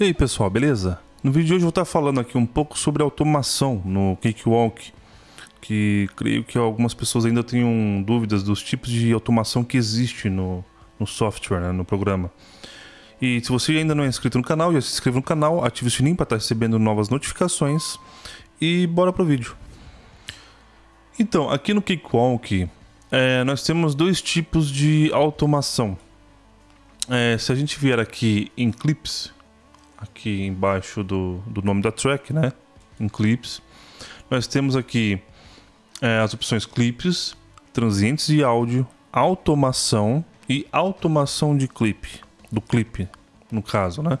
E aí pessoal, beleza? No vídeo de hoje eu vou estar falando aqui um pouco sobre automação no Cakewalk, que creio que algumas pessoas ainda tenham dúvidas dos tipos de automação que existe no, no software, né, no programa. E se você ainda não é inscrito no canal, já se inscreva no canal, ative o sininho para estar recebendo novas notificações e bora pro vídeo. Então, aqui no Cakewalk, é, nós temos dois tipos de automação. É, se a gente vier aqui em Clips, aqui embaixo do, do nome da track, né? Em clips. Nós temos aqui é, as opções clips, transientes de áudio, automação e automação de clipe, do clipe, no caso, né?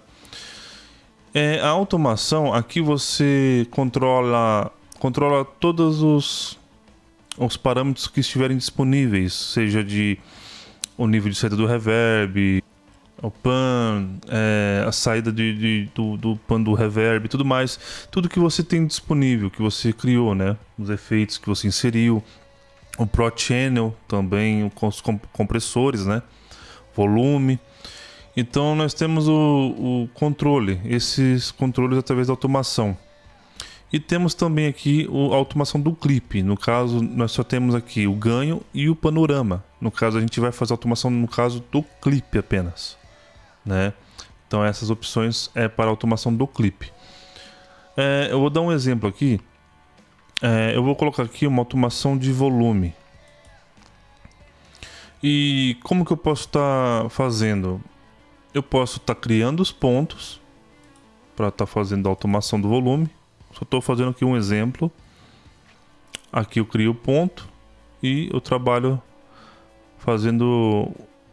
É, a automação, aqui você controla, controla todos os, os parâmetros que estiverem disponíveis, seja de o nível de saída do reverb, o pan, é, a saída de, de, do, do pan do reverb tudo mais. Tudo que você tem disponível, que você criou, né? Os efeitos que você inseriu. O Pro Channel também, os compressores, né? Volume. Então nós temos o, o controle, esses controles através da automação. E temos também aqui a automação do clipe. No caso, nós só temos aqui o ganho e o panorama. No caso, a gente vai fazer a automação no caso do clipe apenas né? Então essas opções é para automação do clipe. É, eu vou dar um exemplo aqui. É, eu vou colocar aqui uma automação de volume. E como que eu posso estar tá fazendo? Eu posso estar tá criando os pontos para estar tá fazendo a automação do volume. Só estou fazendo aqui um exemplo. Aqui eu crio o ponto e eu trabalho fazendo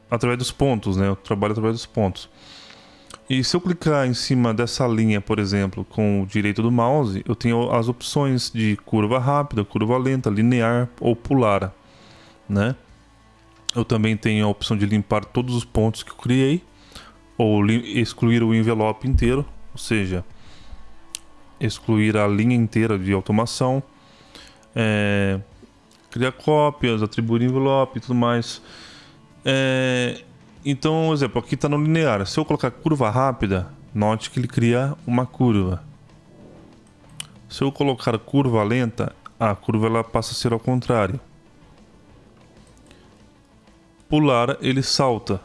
através dos pontos, né? Eu trabalho através dos pontos. E se eu clicar em cima dessa linha, por exemplo, com o direito do mouse, eu tenho as opções de curva rápida, curva lenta, linear ou pular, né? Eu também tenho a opção de limpar todos os pontos que eu criei ou excluir o envelope inteiro, ou seja, excluir a linha inteira de automação, é, criar cópias, atribuir envelope e tudo mais. É, então, exemplo, aqui está no linear. Se eu colocar curva rápida, note que ele cria uma curva. Se eu colocar curva lenta, a curva ela passa a ser ao contrário. Pular, ele salta.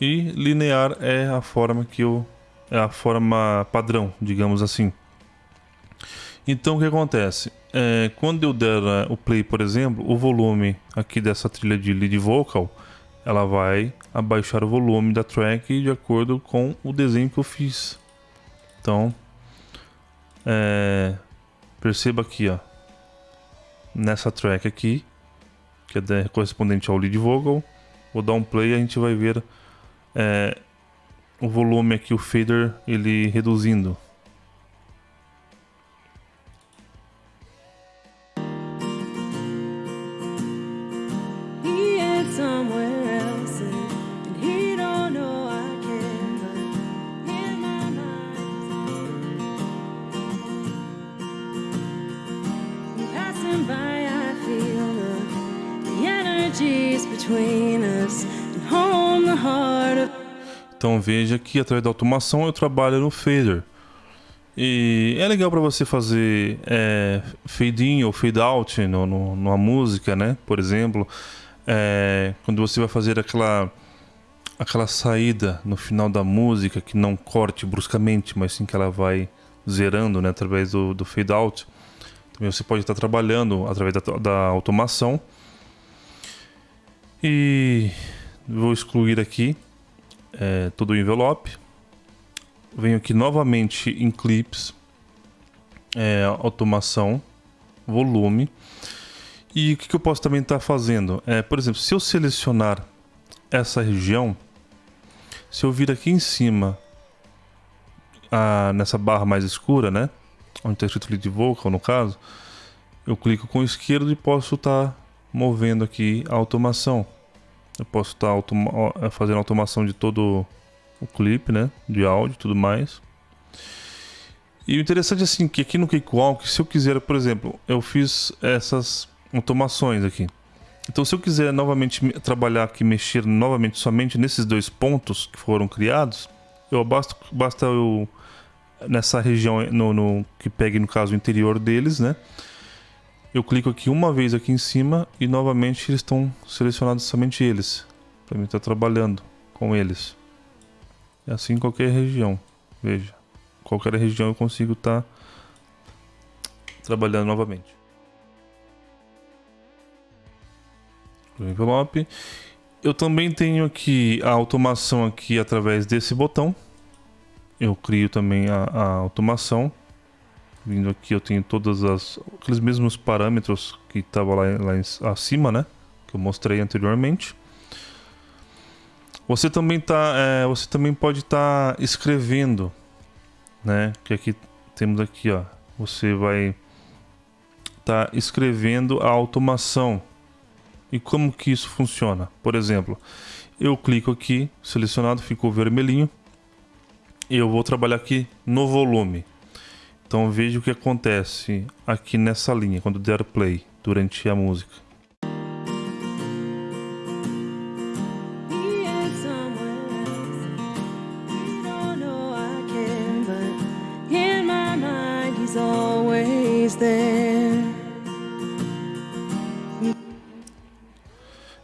E linear é a forma que eu é a forma padrão, digamos assim. Então o que acontece? É, quando eu der uh, o play, por exemplo, o volume aqui dessa trilha de lead vocal, ela vai abaixar o volume da track de acordo com o desenho que eu fiz. Então, é, perceba aqui, ó, nessa track aqui, que é correspondente ao lead vocal, vou dar um play e a gente vai ver é, o volume aqui, o fader, ele reduzindo. Então veja que através da automação eu trabalho no fader. E é legal para você fazer é, fade in ou fade out no, no, numa música, né? Por exemplo, é, quando você vai fazer aquela aquela saída no final da música que não corte bruscamente, mas sim que ela vai zerando, né? Através do, do fade out. Também você pode estar trabalhando através da, da automação e vou excluir aqui é, todo o envelope. Venho aqui novamente em clips, é, automação, volume. E o que, eu posso também estar tá fazendo? É, por exemplo, se eu selecionar essa região, se eu vir aqui em cima, a, nessa barra mais escura, né? Onde está escrito lead vocal, no caso, eu clico com o esquerdo e posso estar tá movendo aqui a automação. Eu posso estar automa eh, fazendo automação de todo o clipe, né? De áudio e tudo mais. E o interessante é assim, que aqui no Cakewalk, se eu quiser, por exemplo, eu fiz essas automações aqui. Então, se eu quiser novamente trabalhar aqui, mexer novamente somente nesses dois pontos que foram criados, eu basta, basta eu nessa região no, no, que pegue no caso o interior deles, né? Eu clico aqui uma vez aqui em cima e novamente eles estão selecionados somente eles, para mim estar tá trabalhando com eles. E assim em qualquer região, veja, qualquer região eu consigo estar tá trabalhando novamente. envelope. Eu também tenho aqui a automação aqui através desse botão. Eu crio também a, a automação. Vindo aqui eu tenho todos as, aqueles mesmos parâmetros que estava lá, lá acima, né? Que eu mostrei anteriormente. Você também tá, é, você também pode estar tá escrevendo, né? Que aqui temos aqui, ó. Você vai estar tá escrevendo a automação e como que isso funciona? Por exemplo, eu clico aqui, selecionado, ficou vermelhinho. Eu vou trabalhar aqui no volume. Então veja o que acontece aqui nessa linha, quando der play, durante a música.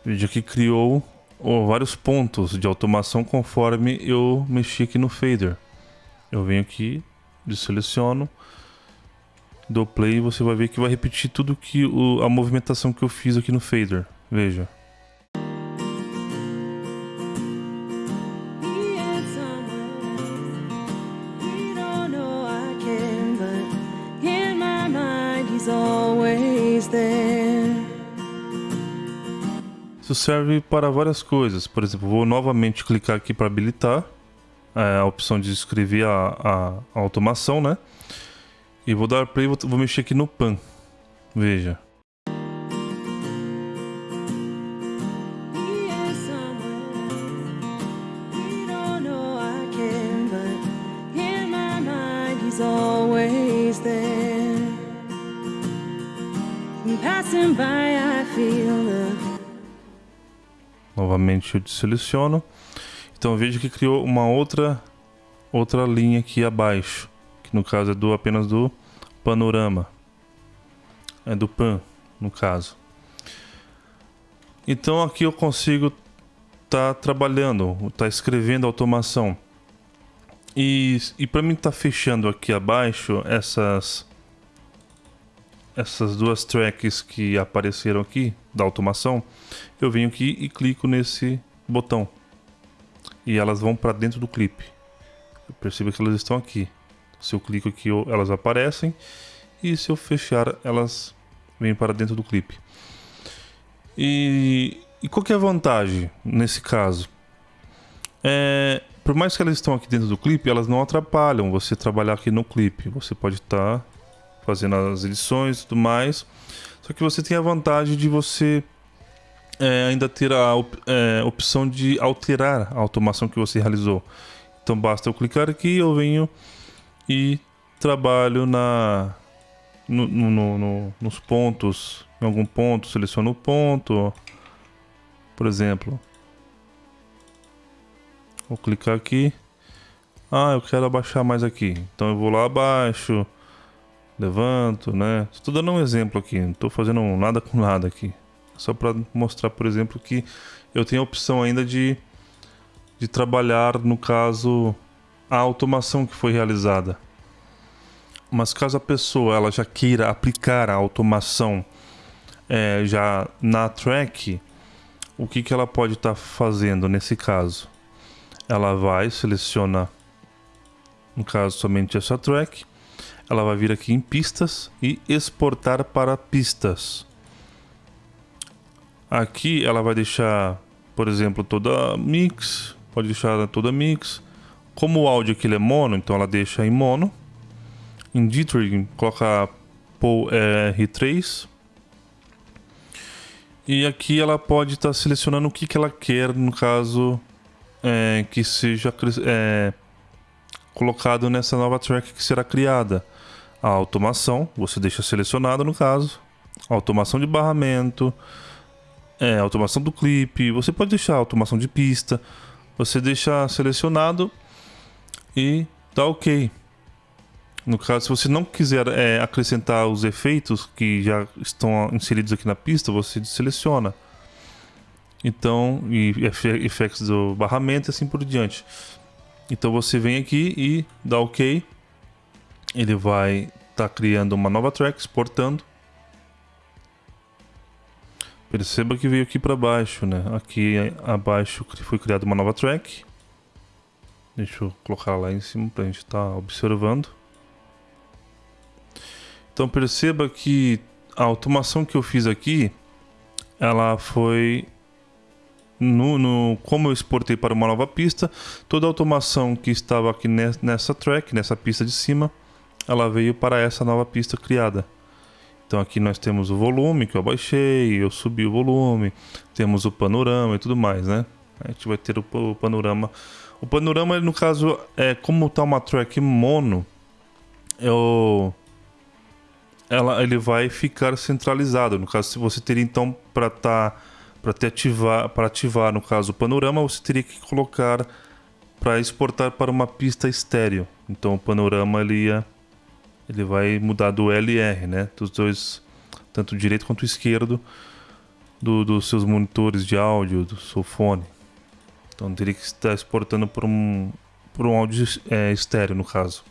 Vídeo que criou oh, vários pontos de automação conforme eu mexi aqui no fader. Eu venho aqui, seleciono, dou play e você vai ver que vai repetir tudo que o, a movimentação que eu fiz aqui no fader. Veja. Isso serve para várias coisas. Por exemplo, vou novamente clicar aqui para habilitar é, a opção de escrever a, a, a, automação, né? E vou dar play, vou, vou mexer aqui no pan. Veja. Novamente eu seleciono. Então veja que criou uma outra outra linha aqui abaixo, que no caso é do apenas do panorama. É do pan, no caso. Então aqui eu consigo estar tá trabalhando, estar tá escrevendo automação. E, e para mim estar tá fechando aqui abaixo essas essas duas tracks que apareceram aqui da automação, eu venho aqui e clico nesse botão. E elas vão para dentro do clipe. Eu percebo que elas estão aqui. Se eu clico aqui, elas aparecem. E se eu fechar, elas vêm para dentro do clipe. E, e qual é a vantagem nesse caso? É, por mais que elas estão aqui dentro do clipe, elas não atrapalham você trabalhar aqui no clipe. Você pode estar tá fazendo as edições e tudo mais. Só que você tem a vantagem de você é, ainda ter a op é, opção de alterar a automação que você realizou. Então basta eu clicar aqui, eu venho e trabalho na no, no, no, nos pontos, em algum ponto, seleciono o ponto, por exemplo. Vou clicar aqui. Ah, eu quero abaixar mais aqui. Então eu vou lá abaixo levanto, né? Estou dando um exemplo aqui, não estou fazendo nada com nada aqui. Só para mostrar, por exemplo, que eu tenho a opção ainda de, de trabalhar, no caso, a automação que foi realizada. Mas caso a pessoa ela já queira aplicar a automação é, já na track, o que, que ela pode estar tá fazendo nesse caso? Ela vai, seleciona, no caso, somente essa track, ela vai vir aqui em pistas e exportar para pistas. Aqui ela vai deixar, por exemplo, toda mix, pode deixar toda mix. Como o áudio aqui é mono, então ela deixa em mono. Em Dithering, coloca POL R3. E aqui ela pode estar tá selecionando o que, que ela quer, no caso, é, que seja é, colocado nessa nova track que será criada a automação, você deixa selecionado no caso, automação de barramento é, automação do clipe, você pode deixar automação de pista, você deixa selecionado e dá ok. No caso, se você não quiser é, acrescentar os efeitos que já estão inseridos aqui na pista, você seleciona. Então, e efeitos do barramento e assim por diante. Então você vem aqui e dá OK. Ele vai estar tá criando uma nova track, exportando. Perceba que veio aqui para baixo, né? Aqui abaixo foi criada uma nova track. Deixa eu colocar lá em cima para a gente estar tá observando. Então perceba que a automação que eu fiz aqui, ela foi no, no, como eu exportei para uma nova pista, toda a automação que estava aqui nessa track, nessa pista de cima, ela veio para essa nova pista criada. Então aqui nós temos o volume que eu baixei, eu subi o volume, temos o panorama e tudo mais, né? A gente vai ter o, panorama. O panorama, no caso, é como está uma track mono, eu, ela, ele vai ficar centralizado. No caso, se você teria então para tá para ativar, para ativar no caso o panorama, você teria que colocar para exportar para uma pista estéreo. Então o panorama ele ia, ele vai mudar do LR, né? Dos dois, tanto direito quanto esquerdo do, dos seus monitores de áudio, do seu fone. Então teria que estar exportando por um por um áudio é, estéreo no caso.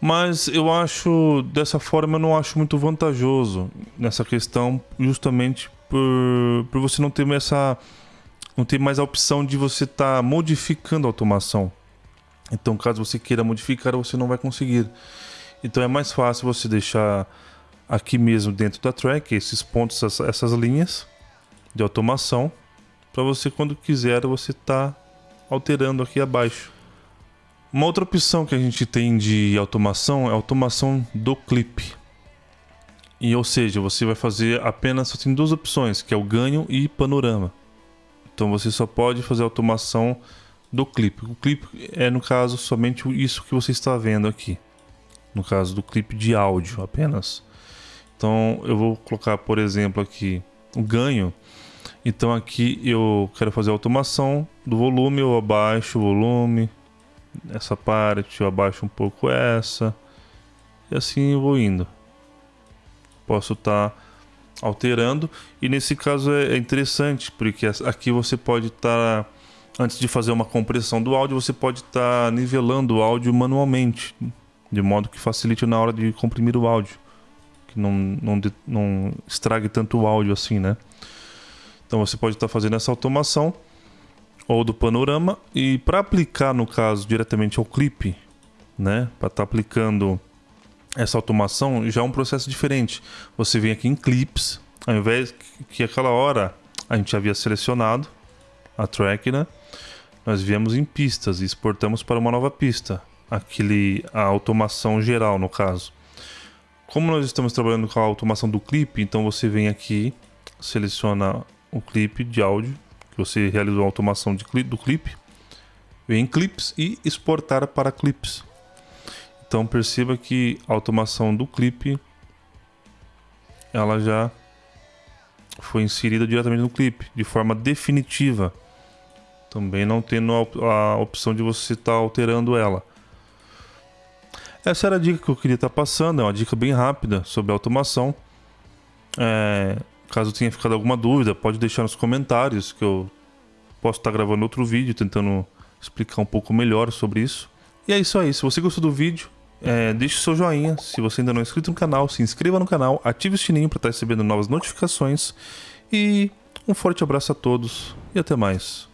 Mas eu acho dessa forma eu não acho muito vantajoso nessa questão, justamente por, por você não ter essa não ter mais a opção de você estar tá modificando a automação. Então, caso você queira modificar, você não vai conseguir. Então, é mais fácil você deixar aqui mesmo dentro da track esses pontos, essas, linhas de automação, para você quando quiser você tá alterando aqui abaixo. Uma outra opção que a gente tem de automação é automação do clipe. E ou seja, você vai fazer apenas só tem duas opções, que é o ganho e panorama. Então você só pode fazer automação do clipe. O clipe é no caso somente isso que você está vendo aqui. No caso do clipe de áudio apenas. Então eu vou colocar, por exemplo, aqui o ganho. Então aqui eu quero fazer automação do volume, eu abaixo o volume, essa parte, eu abaixo um pouco essa. E assim eu vou indo posso estar tá alterando. E nesse caso é, é interessante, porque aqui você pode estar, tá, antes de fazer uma compressão do áudio, você pode estar tá nivelando o áudio manualmente, de modo que facilite na hora de comprimir o áudio, que não, não, não estrague tanto o áudio assim, né? Então você pode estar fazendo essa automação ou do panorama e para aplicar no caso diretamente ao clipe, né? Para estar aplicando essa automação já é um processo diferente. Você vem aqui em clips, ao invés que aquela hora a gente havia selecionado a track, né? Nós viemos em pistas e exportamos para uma nova pista, aquele a automação geral no caso. Como nós estamos trabalhando com a automação do clipe, então você vem aqui, seleciona o clipe de áudio que você realizou a automação de do clipe, vem em clips e exportar para clips. Então perceba que a automação do clipe ela já foi inserida diretamente no clipe, de forma definitiva. Também não tendo a, opção de você estar tá alterando ela. Essa era a dica que eu queria estar tá passando, é uma dica bem rápida sobre automação. É, caso tenha ficado alguma dúvida, pode deixar nos comentários que eu posso estar tá gravando outro vídeo tentando explicar um pouco melhor sobre isso. E é isso aí, se você gostou do vídeo, é, deixe seu joinha. Se você ainda não é inscrito no canal, se inscreva no canal, ative o sininho para estar recebendo novas notificações. E um forte abraço a todos e até mais.